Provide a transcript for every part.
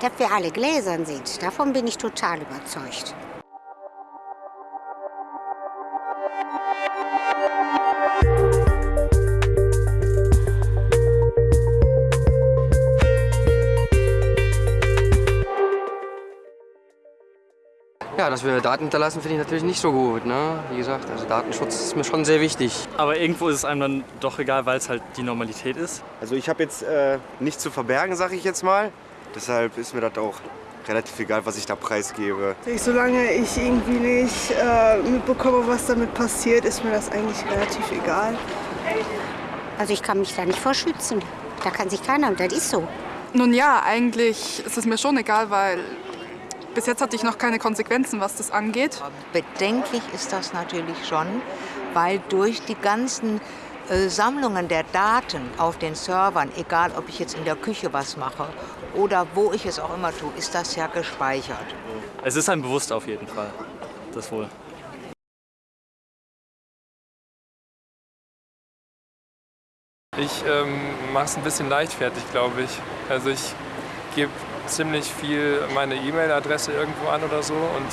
dass wir alle gläsern sind. Davon bin ich total überzeugt. Ja, dass wir Daten hinterlassen, finde ich natürlich nicht so gut. Ne? Wie gesagt, also Datenschutz ist mir schon sehr wichtig. Aber irgendwo ist es einem dann doch egal, weil es halt die Normalität ist. Also ich habe jetzt äh, nichts zu verbergen, sage ich jetzt mal. Deshalb ist mir das auch relativ egal, was ich da preisgebe. Solange ich irgendwie nicht äh, mitbekomme, was damit passiert, ist mir das eigentlich relativ egal. Also ich kann mich da nicht vorschützen. Da kann sich keiner, das ist so. Nun ja, eigentlich ist es mir schon egal, weil bis jetzt hatte ich noch keine Konsequenzen, was das angeht. Bedenklich ist das natürlich schon, weil durch die ganzen Sammlungen der Daten auf den Servern, egal ob ich jetzt in der Küche was mache oder wo ich es auch immer tue, ist das ja gespeichert. Es ist einem bewusst auf jeden Fall, das wohl. Ich ähm, mache es ein bisschen leichtfertig, glaube ich. Also ich gebe ziemlich viel meine E-Mail-Adresse irgendwo an oder so und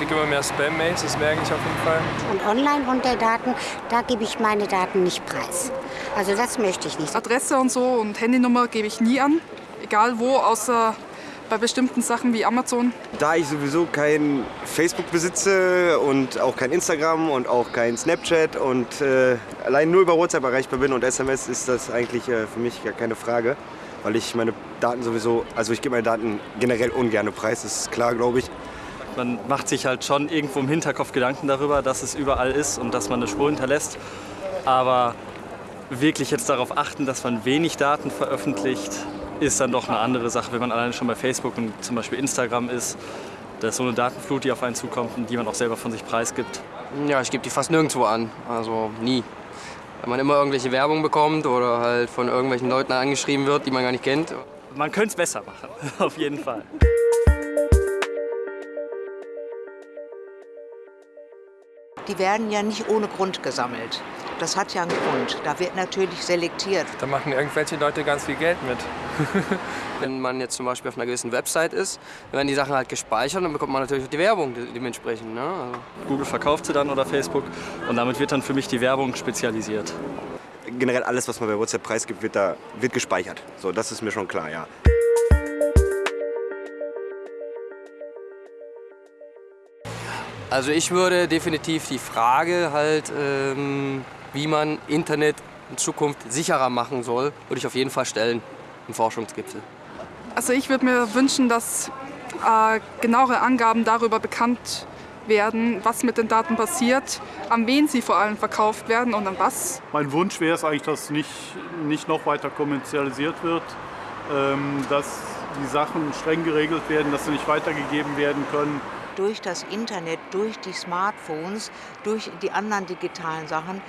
kriege immer mehr Spam-Mails, das merke ich auf jeden Fall. Und online unter Daten, da gebe ich meine Daten nicht preis. Also das möchte ich nicht. Adresse und so und Handynummer gebe ich nie an, egal wo, außer bei bestimmten Sachen wie Amazon. Da ich sowieso kein Facebook besitze und auch kein Instagram und auch kein Snapchat und äh, allein nur über WhatsApp erreichbar bin und SMS, ist das eigentlich äh, für mich gar keine Frage. Weil ich meine Daten sowieso, also ich gebe meine Daten generell ungern preis, das ist klar, glaube ich. Man macht sich halt schon irgendwo im Hinterkopf Gedanken darüber, dass es überall ist und dass man eine Spur hinterlässt. Aber wirklich jetzt darauf achten, dass man wenig Daten veröffentlicht, ist dann doch eine andere Sache, wenn man alleine schon bei Facebook und zum Beispiel Instagram ist. Da ist so eine Datenflut, die auf einen zukommt und die man auch selber von sich preisgibt. Ja, ich gebe die fast nirgendwo an, also nie. Weil man immer irgendwelche Werbung bekommt oder halt von irgendwelchen Leuten angeschrieben wird, die man gar nicht kennt. Man könnte es besser machen, auf jeden Fall. Die werden ja nicht ohne Grund gesammelt. Das hat ja einen Grund. Da wird natürlich selektiert. Da machen irgendwelche Leute ganz viel Geld mit. Wenn man jetzt zum Beispiel auf einer gewissen Website ist, dann werden die Sachen halt gespeichert, dann bekommt man natürlich auch die Werbung dementsprechend. Ne? Also Google verkauft sie dann oder Facebook und damit wird dann für mich die Werbung spezialisiert. Generell alles, was man bei WhatsApp preisgibt, wird, da, wird gespeichert. So, das ist mir schon klar, ja. Also ich würde definitiv die Frage halt, ähm, wie man Internet in Zukunft sicherer machen soll, würde ich auf jeden Fall stellen im Forschungsgipfel. Also ich würde mir wünschen, dass äh, genauere Angaben darüber bekannt werden, was mit den Daten passiert, an wen sie vor allem verkauft werden und an was. Mein Wunsch wäre es eigentlich, dass nicht, nicht noch weiter kommerzialisiert wird, ähm, dass die Sachen streng geregelt werden, dass sie nicht weitergegeben werden können. Durch das Internet, durch die Smartphones, durch die anderen digitalen Sachen,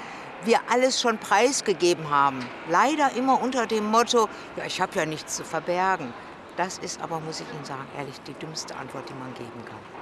wir alles schon preisgegeben haben. Leider immer unter dem Motto, ja, ich habe ja nichts zu verbergen. Das ist aber, muss ich Ihnen sagen, ehrlich, die dümmste Antwort, die man geben kann.